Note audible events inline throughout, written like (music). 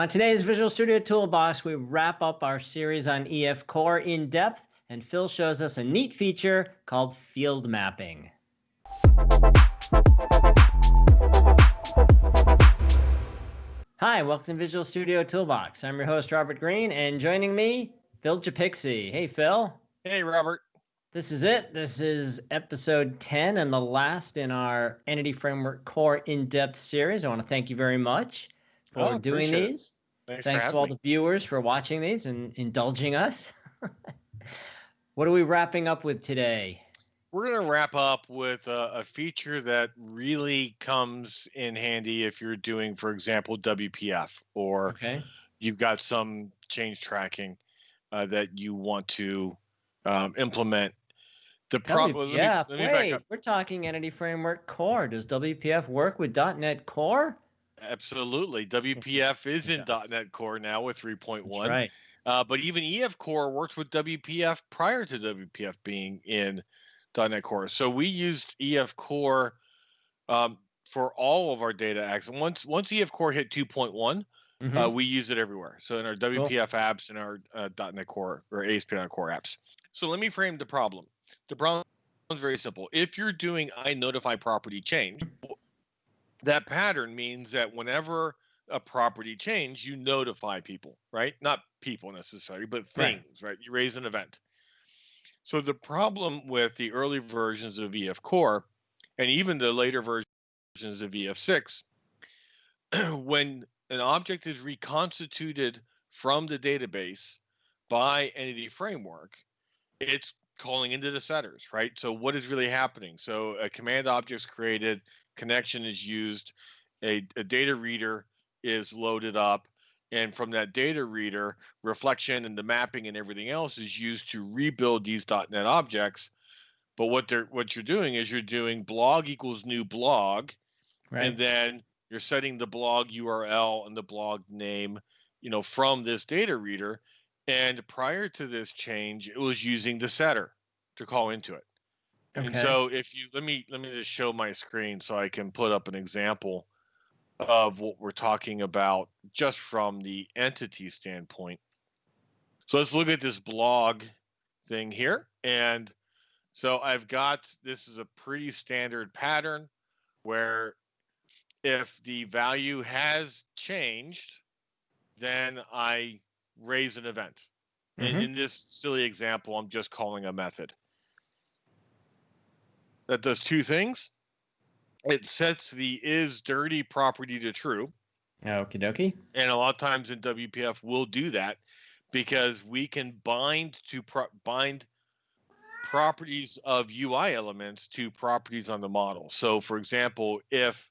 On today's Visual Studio Toolbox, we wrap up our series on EF Core in depth, and Phil shows us a neat feature called field mapping. Hi, welcome to Visual Studio Toolbox. I'm your host, Robert Green, and joining me, Phil Japikse. Hey, Phil. Hey, Robert. This is it. This is episode 10 and the last in our Entity Framework Core in-depth series. I want to thank you very much for oh, doing these. Thanks, Thanks to all me. the viewers for watching these and indulging us. (laughs) what are we wrapping up with today? We're going to wrap up with a, a, feature that really comes in handy if you're doing, for example, WPF or okay. you've got some change tracking uh, that you want to um, implement. The problem. Yeah, wait, we're talking Entity Framework Core. Does WPF work with .NET Core? Absolutely. (laughs) WPF is in .NET Core now with 3.1. right. Uh, but even EF Core worked with WPF prior to WPF being in .NET Core. So we used EF Core um, for all of our data access. Once once EF Core hit 2.1, mm-hmm. uh, we use it everywhere. So in our WPF cool. apps and our uh, .NET Core or ASP.NET Core apps. So let me frame the problem. The problem is very simple. If you're doing I notify property change, that pattern means that whenever a property change, you notify people, right? Not people necessarily, but things, right? right? You raise an event. So the problem with the early versions of EF Core and even the later versions of EF6, (clears throat) when an object is reconstituted from the database by Entity Framework, it's calling into the setters, right? So what is really happening? So a command object is created, connection is used, a, a data reader is loaded up, and from that data reader, reflection and the mapping and everything else is used to rebuild these .NET objects. But what they're what you're doing is you're doing blog equals new blog, right. and then you're setting the blog URL and the blog name, you know, from this data reader. And prior to this change, it was using the setter to call into it. Okay. And so if you let me let me just show my screen so I can put up an example of what we're talking about just from the entity standpoint. So let's look at this blog thing here. And so I've got this is a pretty standard pattern where if the value has changed, then I raise an event. Mm-hmm. And in this silly example, I'm just calling a method. That does two things it sets the is dirty property to true. Okie dokie. And a lot of times in WPF, we'll do that because we can bind to pro- bind properties of UI elements to properties on the model. So, for example, if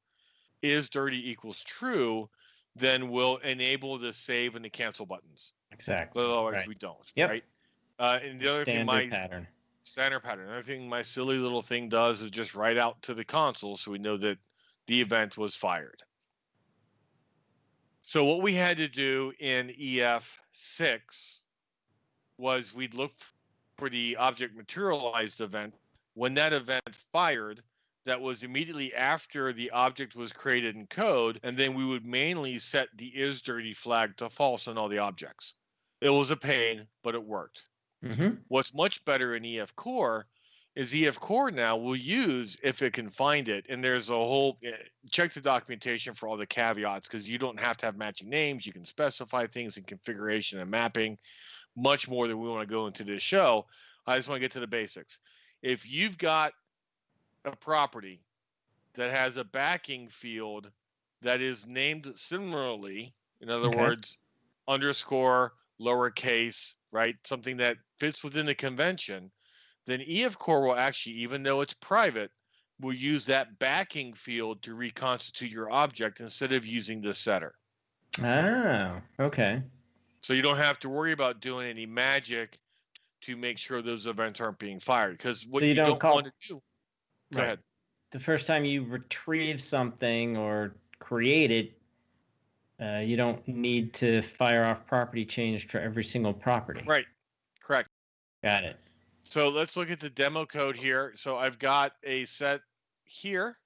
is dirty equals true, then we'll enable the save and the cancel buttons. Exactly. But otherwise, right. we don't. Yep. Right. Uh, and the other Standard thing, my pattern standard pattern. Another thing my silly little thing does is just write out to the console so we know that the event was fired. So what we had to do in EF6 was we'd look for the object materialized event. When that event fired, that was immediately after the object was created in code, and then we would mainly set the is dirty flag to false on all the objects. It was a pain, but it worked. Mm-hmm. What's much better in EF Core is EF Core now will use if it can find it. And there's a whole eh, check the documentation for all the caveats because you don't have to have matching names. You can specify things in configuration and mapping much more than we want to go into this show. I just want to get to the basics. If you've got a property that has a backing field that is named similarly, in other okay. words, underscore, lowercase, right? Something that fits within the convention, then EF Core will actually, even though it's private, will use that backing field to reconstitute your object instead of using the setter. Oh, okay. So you don't have to worry about doing any magic to make sure those events aren't being fired. Because what so you, you, don't, don't call... want to do. Go right. ahead. The first time you retrieve something or create it, uh, you don't need to fire off property change for every single property. Right. Correct. Got it. So let's look at the demo code here. So I've got a set here,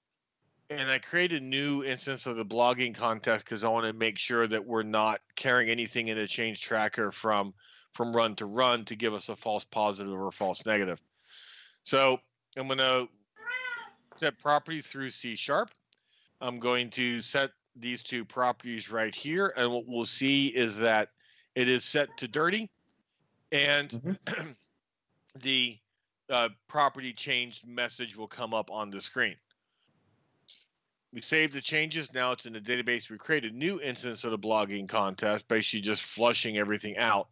and I created a new instance of the blogging context because I want to make sure that we're not carrying anything in a change tracker from from run to run to give us a false positive or false negative. So I'm going to set properties through C sharp. I'm going to set these two properties right here. And what we'll see is that it is set to dirty and mm-hmm. (clears throat) the uh, property changed message will come up on the screen. We saved the changes. Now it's in the database. We create a new instance of the blogging context, basically just flushing everything out.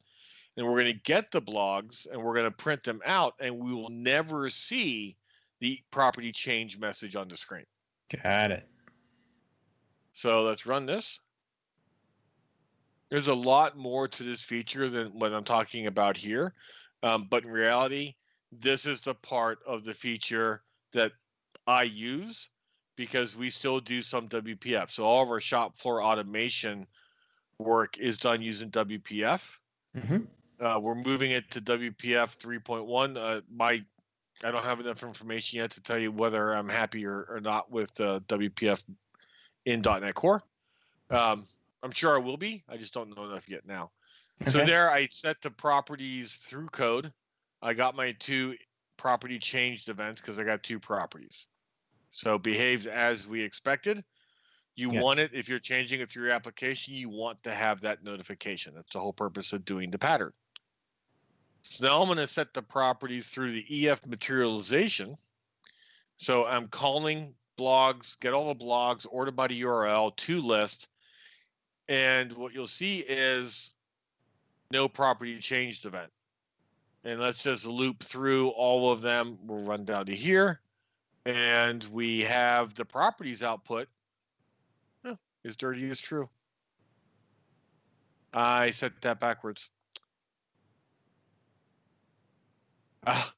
And we're going to get the blogs and we're going to print them out, and we will never see the property change message on the screen. Got it. So let's run this. There's a lot more to this feature than what I'm talking about here. Um, but in reality, this is the part of the feature that I use because we still do some WPF. So all of our shop floor automation work is done using WPF. Mm-hmm. Uh, we're moving it to WPF 3.1. Uh, my I don't have enough information yet to tell you whether I'm happy or, or not with uh, WPF in .NET Core. Um, I'm sure I will be. I just don't know enough yet now. Okay. So there, I set the properties through code. I got my two property changed events because I got two properties. So behaves as we expected. You yes. want it if you're changing it through your application, you want to have that notification. That's the whole purpose of doing the pattern. So now I'm going to set the properties through the EF materialization. So I'm calling blogs, get all the blogs, order by the URL to list. And what you'll see is no property changed event. And let's just loop through all of them. We'll run down to here and we have the properties output oh, is dirty is true. I set that backwards. Ah.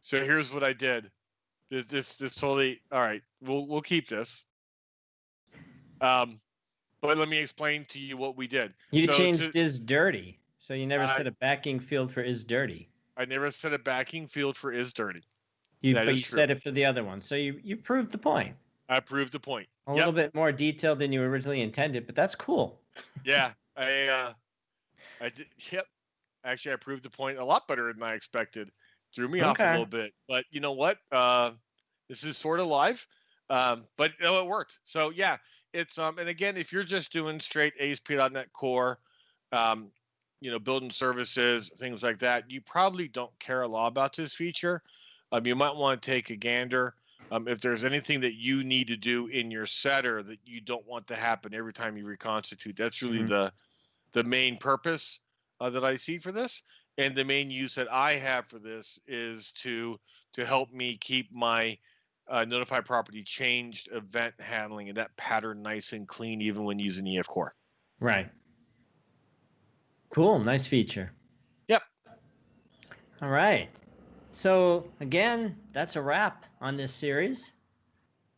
So here's what I did. This this this totally all right. We'll we'll keep this. Um, but let me explain to you what we did. You so changed to, is dirty, so you never set a backing field for is dirty. I never set a backing field for is dirty. You, that but you true. said it for the other one, so you you proved the point. I proved the point. A yep. little bit more detailed than you originally intended, but that's cool. (laughs) yeah, I uh, I did. Yep. Actually, I proved the point a lot better than I expected. Threw me okay. off a little bit, but you know what? Uh, this is sort of live, um, but no, it worked. So yeah, it's um, and again, if you're just doing straight ASP.NET Core, um, you know, building services, things like that, you probably don't care a lot about this feature um, you might want to take a gander. Um, if there's anything that you need to do in your setter that you don't want to happen every time you reconstitute, that's really mm-hmm. the the main purpose uh, that I see for this. And the main use that I have for this is to to help me keep my uh, notify property changed event handling and that pattern nice and clean, even when using EF Core. Right. Cool. Nice feature. Yep. All right. So again, that's a wrap on this series.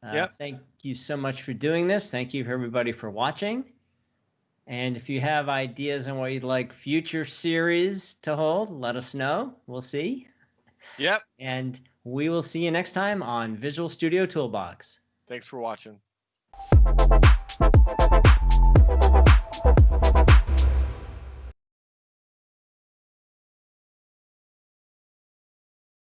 Uh, yep. Thank you so much for doing this. Thank you for everybody for watching. And if you have ideas on what you'd like future series to hold, let us know. We'll see. Yep. And we will see you next time on Visual Studio Toolbox. Thanks for watching.